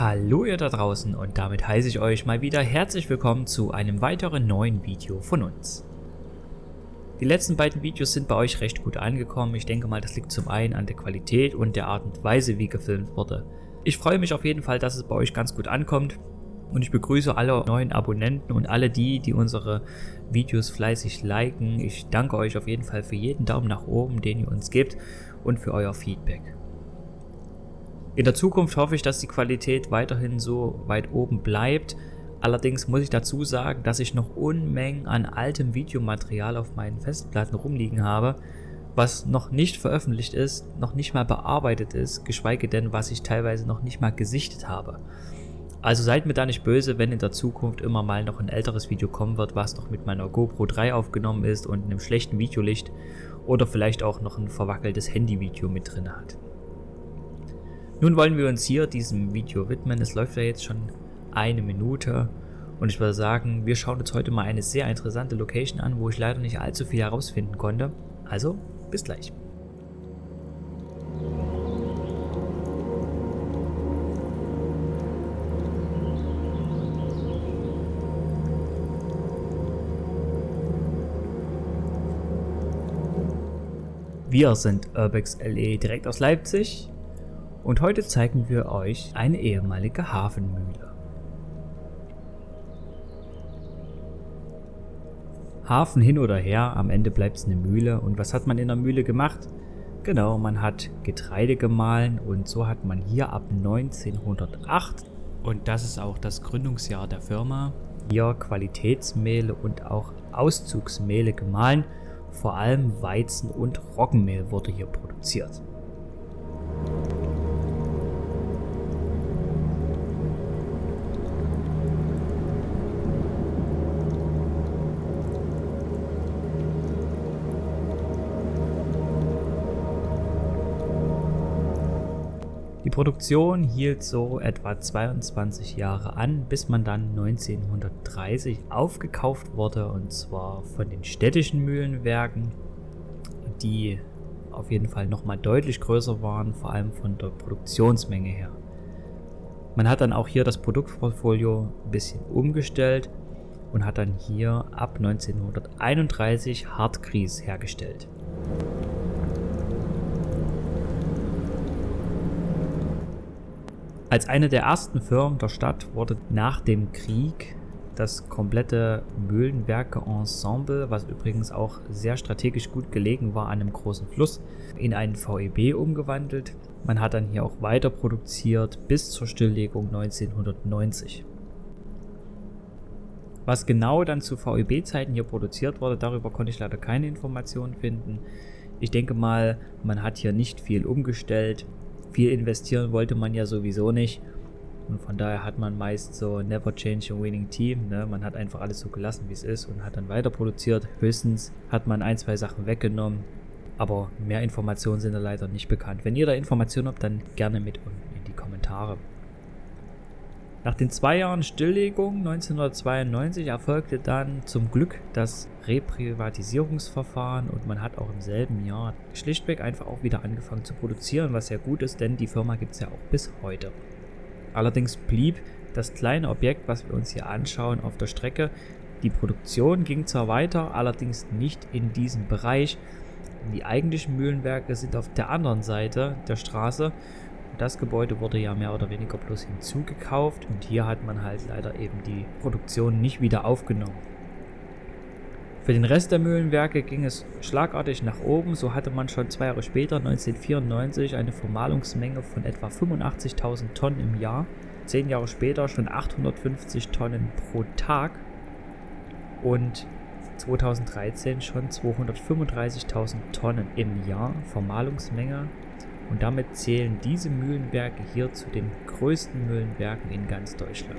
Hallo ihr da draußen und damit heiße ich euch mal wieder herzlich willkommen zu einem weiteren neuen Video von uns. Die letzten beiden Videos sind bei euch recht gut angekommen. Ich denke mal, das liegt zum einen an der Qualität und der Art und Weise, wie gefilmt wurde. Ich freue mich auf jeden Fall, dass es bei euch ganz gut ankommt und ich begrüße alle neuen Abonnenten und alle die, die unsere Videos fleißig liken. Ich danke euch auf jeden Fall für jeden Daumen nach oben, den ihr uns gebt und für euer Feedback. In der Zukunft hoffe ich, dass die Qualität weiterhin so weit oben bleibt. Allerdings muss ich dazu sagen, dass ich noch Unmengen an altem Videomaterial auf meinen Festplatten rumliegen habe, was noch nicht veröffentlicht ist, noch nicht mal bearbeitet ist, geschweige denn, was ich teilweise noch nicht mal gesichtet habe. Also seid mir da nicht böse, wenn in der Zukunft immer mal noch ein älteres Video kommen wird, was noch mit meiner GoPro 3 aufgenommen ist und einem schlechten Videolicht oder vielleicht auch noch ein verwackeltes Handyvideo mit drin hat. Nun wollen wir uns hier diesem Video widmen. Es läuft ja jetzt schon eine Minute und ich würde sagen, wir schauen uns heute mal eine sehr interessante Location an, wo ich leider nicht allzu viel herausfinden konnte. Also, bis gleich. Wir sind Urbex LE direkt aus Leipzig und heute zeigen wir euch eine ehemalige Hafenmühle. Hafen hin oder her, am Ende bleibt es eine Mühle. Und was hat man in der Mühle gemacht? Genau, man hat Getreide gemahlen und so hat man hier ab 1908, und das ist auch das Gründungsjahr der Firma, hier Qualitätsmehle und auch Auszugsmehle gemahlen. Vor allem Weizen- und Roggenmehl wurde hier produziert. Die Produktion hielt so etwa 22 Jahre an, bis man dann 1930 aufgekauft wurde und zwar von den städtischen Mühlenwerken, die auf jeden Fall nochmal deutlich größer waren, vor allem von der Produktionsmenge her. Man hat dann auch hier das Produktportfolio ein bisschen umgestellt und hat dann hier ab 1931 Hartgries hergestellt. Als eine der ersten Firmen der Stadt wurde nach dem Krieg das komplette Mühlenwerke-Ensemble, was übrigens auch sehr strategisch gut gelegen war an einem großen Fluss, in einen VEB umgewandelt. Man hat dann hier auch weiter produziert bis zur Stilllegung 1990. Was genau dann zu VEB-Zeiten hier produziert wurde, darüber konnte ich leider keine Informationen finden. Ich denke mal, man hat hier nicht viel umgestellt viel investieren wollte man ja sowieso nicht. Und von daher hat man meist so never change a winning team. Ne? Man hat einfach alles so gelassen, wie es ist und hat dann weiter produziert. Höchstens hat man ein, zwei Sachen weggenommen. Aber mehr Informationen sind da leider nicht bekannt. Wenn ihr da Informationen habt, dann gerne mit unten in die Kommentare. Nach den zwei Jahren Stilllegung 1992 erfolgte dann zum Glück das Reprivatisierungsverfahren und man hat auch im selben Jahr schlichtweg einfach auch wieder angefangen zu produzieren, was sehr gut ist, denn die Firma gibt es ja auch bis heute. Allerdings blieb das kleine Objekt, was wir uns hier anschauen, auf der Strecke. Die Produktion ging zwar weiter, allerdings nicht in diesem Bereich. Die eigentlichen Mühlenwerke sind auf der anderen Seite der Straße das Gebäude wurde ja mehr oder weniger bloß hinzugekauft und hier hat man halt leider eben die Produktion nicht wieder aufgenommen. Für den Rest der Mühlenwerke ging es schlagartig nach oben, so hatte man schon zwei Jahre später, 1994, eine Vermahlungsmenge von etwa 85.000 Tonnen im Jahr, zehn Jahre später schon 850 Tonnen pro Tag. Und 2013 schon 235.000 Tonnen im Jahr. Vermahlungsmenge und damit zählen diese Mühlenwerke hier zu den größten Mühlenwerken in ganz Deutschland.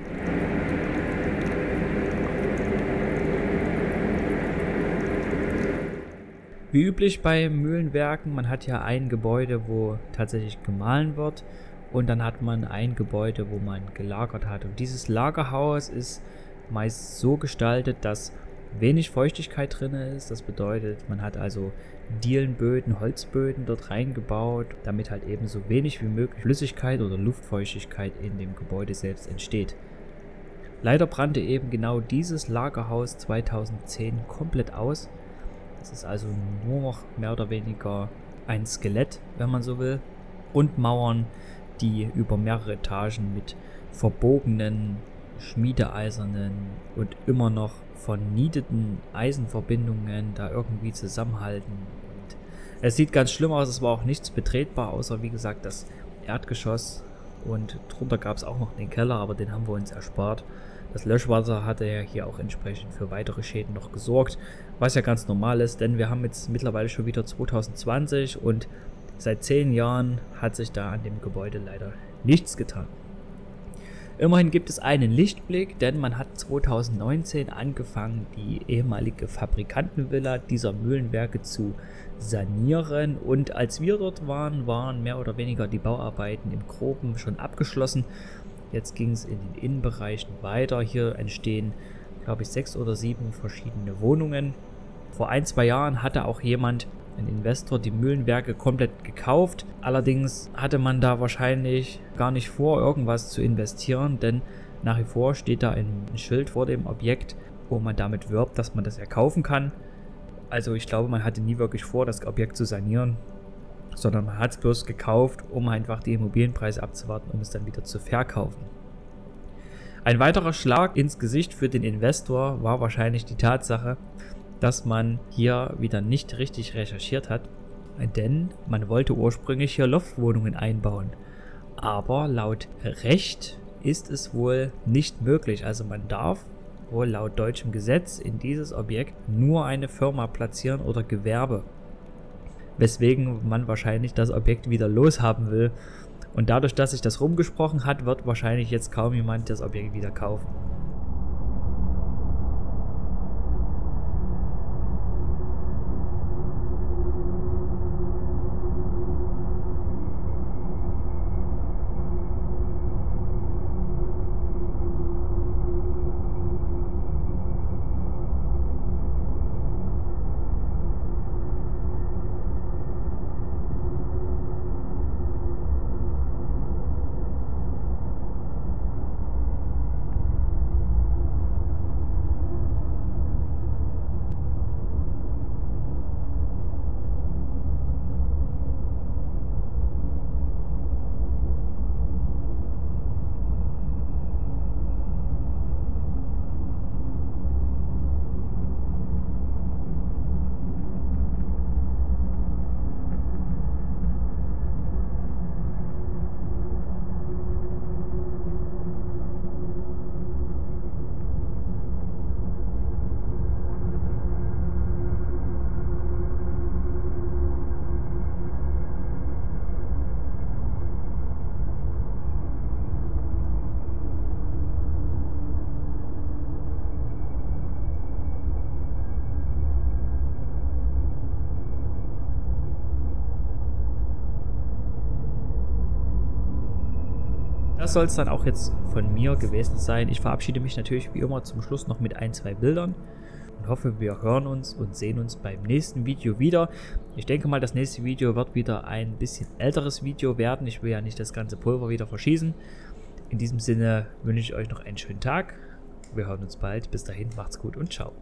Wie üblich bei Mühlenwerken, man hat ja ein Gebäude, wo tatsächlich gemahlen wird und dann hat man ein Gebäude, wo man gelagert hat. Und dieses Lagerhaus ist meist so gestaltet, dass wenig Feuchtigkeit drin ist. Das bedeutet, man hat also Dielenböden, Holzböden dort reingebaut, damit halt eben so wenig wie möglich Flüssigkeit oder Luftfeuchtigkeit in dem Gebäude selbst entsteht. Leider brannte eben genau dieses Lagerhaus 2010 komplett aus. Es ist also nur noch mehr oder weniger ein Skelett, wenn man so will. Und Mauern, die über mehrere Etagen mit verbogenen, schmiedeeisernen und immer noch vernieteten Eisenverbindungen da irgendwie zusammenhalten. Und es sieht ganz schlimm aus, es war auch nichts betretbar, außer wie gesagt das Erdgeschoss. Und drunter gab es auch noch den Keller, aber den haben wir uns erspart. Das Löschwasser hatte ja hier auch entsprechend für weitere Schäden noch gesorgt, was ja ganz normal ist, denn wir haben jetzt mittlerweile schon wieder 2020 und seit zehn Jahren hat sich da an dem Gebäude leider nichts getan. Immerhin gibt es einen Lichtblick, denn man hat 2019 angefangen, die ehemalige Fabrikantenvilla dieser Mühlenwerke zu sanieren und als wir dort waren, waren mehr oder weniger die Bauarbeiten im Groben schon abgeschlossen. Jetzt ging es in den Innenbereichen weiter. Hier entstehen, glaube ich, sechs oder sieben verschiedene Wohnungen. Vor ein, zwei Jahren hatte auch jemand ein Investor die Mühlenwerke komplett gekauft. Allerdings hatte man da wahrscheinlich gar nicht vor, irgendwas zu investieren, denn nach wie vor steht da ein Schild vor dem Objekt, wo man damit wirbt, dass man das erkaufen kann. Also ich glaube, man hatte nie wirklich vor, das Objekt zu sanieren, sondern man hat es bloß gekauft, um einfach die Immobilienpreise abzuwarten, um es dann wieder zu verkaufen. Ein weiterer Schlag ins Gesicht für den Investor war wahrscheinlich die Tatsache, dass man hier wieder nicht richtig recherchiert hat, denn man wollte ursprünglich hier Loftwohnungen einbauen. Aber laut Recht ist es wohl nicht möglich. Also man darf wohl laut deutschem Gesetz in dieses Objekt nur eine Firma platzieren oder Gewerbe. Weswegen man wahrscheinlich das Objekt wieder loshaben will. Und dadurch, dass sich das rumgesprochen hat, wird wahrscheinlich jetzt kaum jemand das Objekt wieder kaufen. Soll es dann auch jetzt von mir gewesen sein. Ich verabschiede mich natürlich wie immer zum Schluss noch mit ein, zwei Bildern und hoffe, wir hören uns und sehen uns beim nächsten Video wieder. Ich denke mal, das nächste Video wird wieder ein bisschen älteres Video werden. Ich will ja nicht das ganze Pulver wieder verschießen. In diesem Sinne wünsche ich euch noch einen schönen Tag. Wir hören uns bald. Bis dahin, macht's gut und ciao.